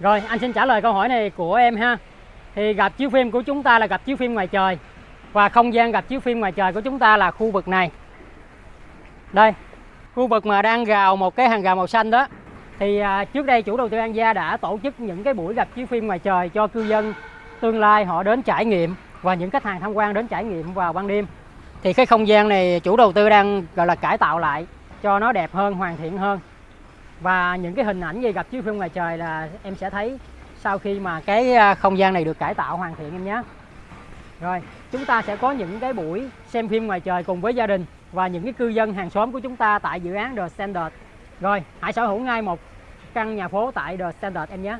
Rồi, anh xin trả lời câu hỏi này của em ha. Thì gặp chiếu phim của chúng ta là gặp chiếu phim ngoài trời. Và không gian gặp chiếu phim ngoài trời của chúng ta là khu vực này. Đây, Khu vực mà đang gào một cái hàng rào màu xanh đó. Thì à, trước đây chủ đầu tư An Gia đã tổ chức những cái buổi gặp chiếu phim ngoài trời cho cư dân tương lai họ đến trải nghiệm Và những khách hàng tham quan đến trải nghiệm vào ban đêm. Thì cái không gian này chủ đầu tư đang gọi là cải tạo lại cho nó đẹp hơn, hoàn thiện hơn. Và những cái hình ảnh gì gặp chiếu phim ngoài trời là em sẽ thấy sau khi mà cái à, không gian này được cải tạo hoàn thiện em nhé. Rồi chúng ta sẽ có những cái buổi xem phim ngoài trời cùng với gia đình và những cái cư dân hàng xóm của chúng ta tại dự án The Standard rồi hãy sở hữu ngay một căn nhà phố tại The Standard em nhé.